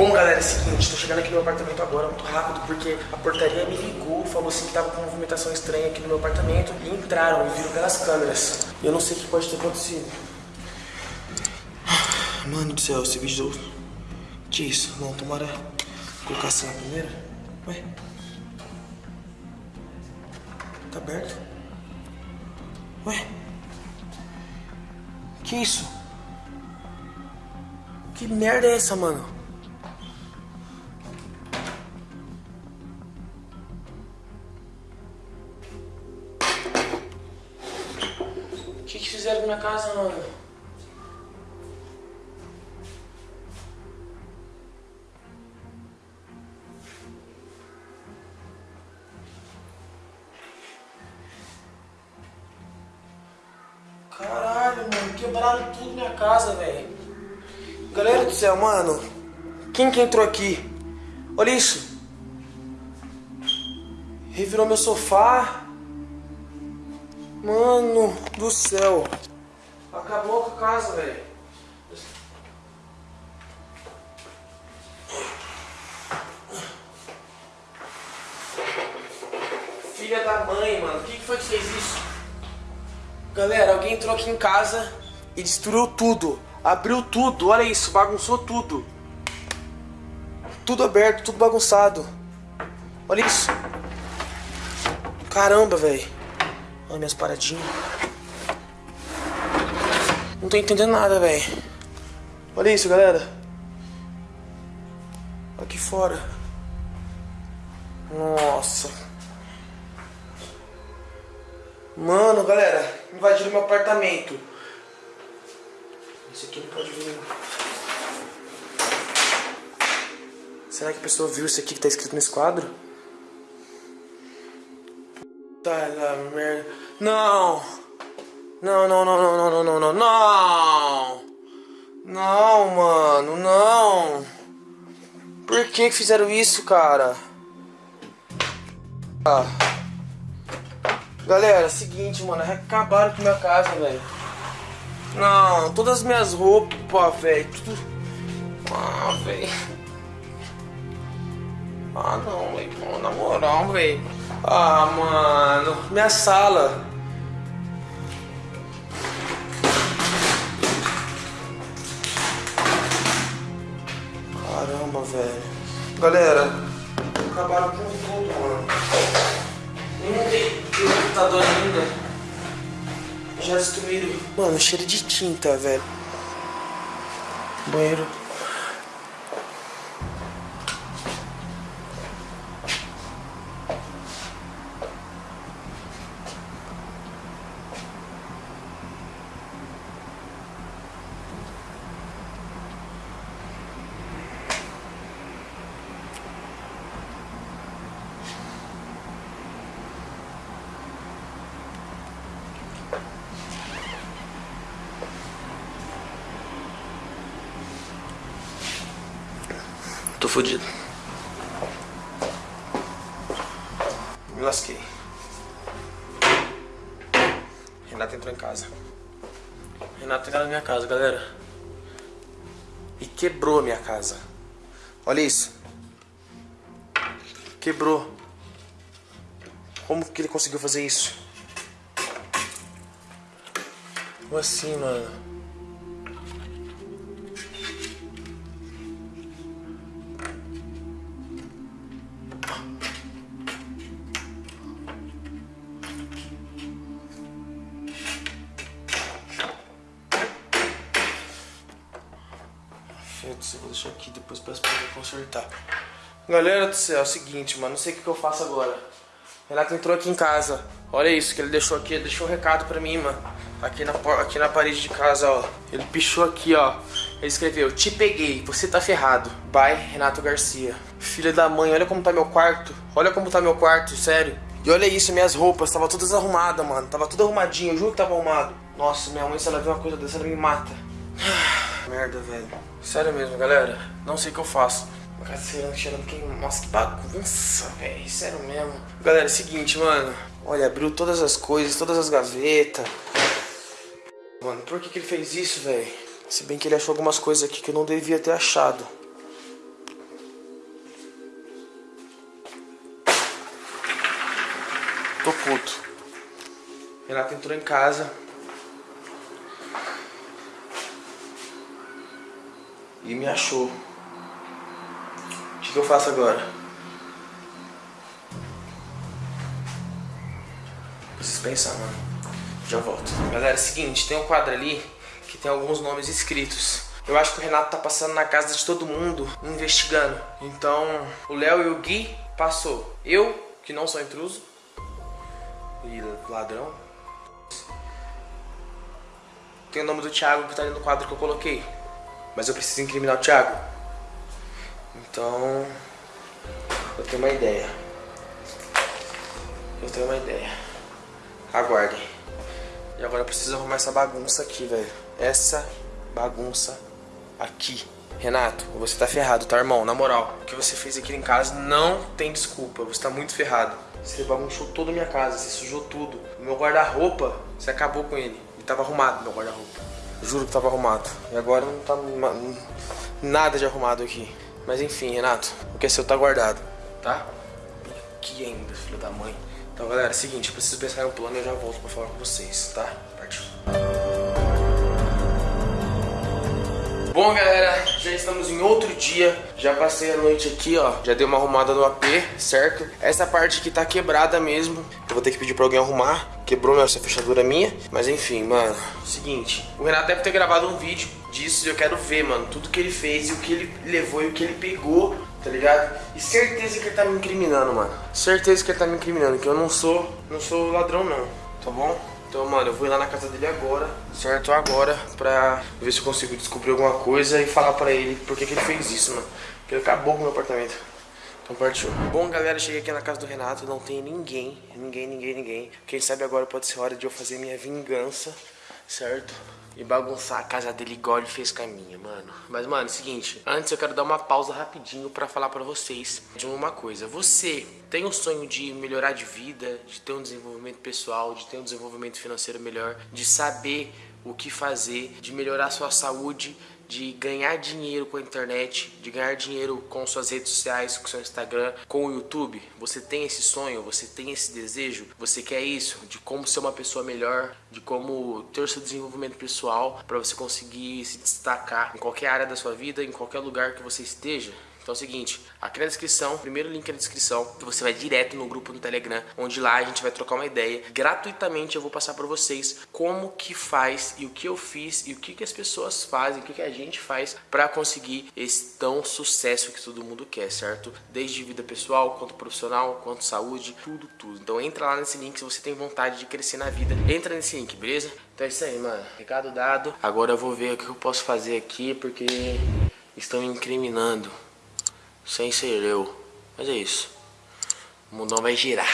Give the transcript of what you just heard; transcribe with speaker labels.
Speaker 1: Bom, galera, é o seguinte, tô chegando aqui no meu apartamento agora muito rápido porque a portaria me ligou, falou assim que tava com uma movimentação estranha aqui no meu apartamento e entraram e viram pelas câmeras. Eu não sei o que pode ter acontecido. Mano do céu, esse vídeo... Que isso? Não, tomara colocar assim na primeira. Ué? Tá aberto? Ué? Que isso? Que merda é essa, mano? Fizeram na casa, mano? Caralho, mano, quebraram tudo minha casa, velho. Galera do céu, mano. Quem que entrou aqui? Olha isso. Revirou meu sofá. Mano do céu. Acabou com a casa, velho. Filha da mãe, mano. Quem que foi que fez isso? Galera, alguém entrou aqui em casa e destruiu tudo. Abriu tudo, olha isso, bagunçou tudo. Tudo aberto, tudo bagunçado. Olha isso. Caramba, velho. Olha minhas paradinhas. Não tô entendendo nada, velho. Olha isso, galera. Aqui fora. Nossa. Mano, galera, invadiram meu apartamento. Esse aqui não pode vir. Será que a pessoa viu isso aqui que tá escrito nesse quadro? Tá na merda. Não! Não, não, não, não, não, não, não, não! Não, mano, não! Por que fizeram isso, cara? Ah. Galera, é seguinte, mano, acabaram com minha casa, velho. Não, todas as minhas roupas, velho, tudo... Ah, velho. Ah, não, velho, na moral, velho. Ah, mano, minha sala. Caramba, velho. Galera, acabaram com tudo, mano. Nem montei o computador ainda. Já destruíram. Mano, cheiro de tinta, velho. Banheiro. Tô fudido. Me lasquei. Renata entrou em casa. Renata entrou na minha casa, galera. E quebrou a minha casa. Olha isso. Quebrou. Como que ele conseguiu fazer isso? Como assim, mano? Eu vou deixar aqui, depois pra ele consertar. Galera do céu, é o seguinte, mano, não sei o que, eu faço agora. Renato entrou aqui em casa. Olha isso que ele deixou aqui, ele deixou um recado pra mim, mano. Aqui na, aqui na parede de casa, ó. Ele pichou aqui, ó. Ele escreveu, te peguei, você tá ferrado. Bye, Renato Garcia. Filha da mãe, olha como tá meu quarto. Olha como tá meu quarto, sério. E olha isso, minhas roupas, tava todas arrumadas, mano. Tava tudo arrumadinho, eu juro que tava arrumado. Nossa, minha mãe, se ela ver uma coisa dessa, ela me mata. merda, velho. Sério mesmo, galera. Não sei o que eu faço. Cacete, cheirando quem Nossa, que bagunça, velho. Sério mesmo. Galera, é o seguinte, mano. Olha, abriu todas as coisas, todas as gavetas. Mano, por que, que ele fez isso, velho? Se bem que ele achou algumas coisas aqui que eu não devia ter achado. Tô puto. Renata entrou em casa, E me achou. O que, que eu faço agora? Preciso pensar, mano. Já volto. Galera, é o seguinte, tem um quadro ali que tem alguns nomes escritos. Eu acho que o Renato tá passando na casa de todo mundo, investigando. Então, o Léo e o Gui passou. Eu, que não sou intruso, e ladrão. Tem o nome do Thiago que tá ali no quadro que eu coloquei. Mas eu preciso incriminar o Thiago. Então, eu tenho uma ideia. Eu tenho uma ideia. Aguardem. E agora eu preciso arrumar essa bagunça aqui, velho. Essa bagunça aqui. Renato, você tá ferrado, tá, irmão? Na moral, o que você fez aqui em casa não tem desculpa. Você tá muito ferrado. Você bagunçou toda a minha casa, você sujou tudo. O meu guarda-roupa, você acabou com ele. Ele tava arrumado, meu guarda-roupa. Juro que tava arrumado. E agora não tá nada de arrumado aqui. Mas enfim, Renato, o que é seu tá guardado, tá? Aqui ainda, filho da mãe. Então, galera, é o seguinte, eu preciso pensar em um plano e eu já volto pra falar com vocês, tá? Partiu. Bom, galera, já estamos em outro dia. Já passei a noite aqui, ó. Já dei uma arrumada no AP, certo? Essa parte aqui tá quebrada mesmo. Eu vou ter que pedir pra alguém arrumar. Quebrou essa fechadura minha. Mas enfim, mano. Seguinte. O Renato deve ter gravado um vídeo disso e eu quero ver, mano. Tudo que ele fez e o que ele levou e o que ele pegou, tá ligado? E certeza que ele tá me incriminando, mano. Certeza que ele tá me incriminando. Que eu não sou, não sou ladrão, não. Tá bom? Então, mano, eu vou ir lá na casa dele agora, certo? Agora, pra ver se eu consigo descobrir alguma coisa e falar pra ele por que, que ele fez isso, mano. Porque ele acabou com o meu apartamento. Então partiu. Bom, galera, cheguei aqui na casa do Renato, não tem ninguém, ninguém, ninguém, ninguém. Quem sabe agora pode ser hora de eu fazer minha vingança, certo? e bagunçar a casa dele igual ele fez com a minha, mano. Mas, mano, é o seguinte, antes eu quero dar uma pausa rapidinho pra falar pra vocês de uma coisa. Você tem o sonho de melhorar de vida, de ter um desenvolvimento pessoal, de ter um desenvolvimento financeiro melhor, de saber o que fazer, de melhorar a sua saúde, de ganhar dinheiro com a internet, de ganhar dinheiro com suas redes sociais, com seu Instagram, com o YouTube. Você tem esse sonho, você tem esse desejo, você quer isso, de como ser uma pessoa melhor, de como ter o seu desenvolvimento pessoal para você conseguir se destacar em qualquer área da sua vida, em qualquer lugar que você esteja. Então é o seguinte, aqui na descrição, primeiro link na descrição, você vai direto no grupo no Telegram, onde lá a gente vai trocar uma ideia. Gratuitamente eu vou passar para vocês como que faz e o que eu fiz e o que, que as pessoas fazem, o que, que a gente faz para conseguir esse tão sucesso que todo mundo quer, certo? Desde vida pessoal, quanto profissional, quanto saúde, tudo, tudo. Então entra lá nesse link se você tem vontade de crescer na vida. Entra nesse link, beleza? Então é isso aí, mano. Recado dado. Agora eu vou ver o que eu posso fazer aqui, porque estão incriminando sem ser eu. Mas é isso. O mundão vai girar.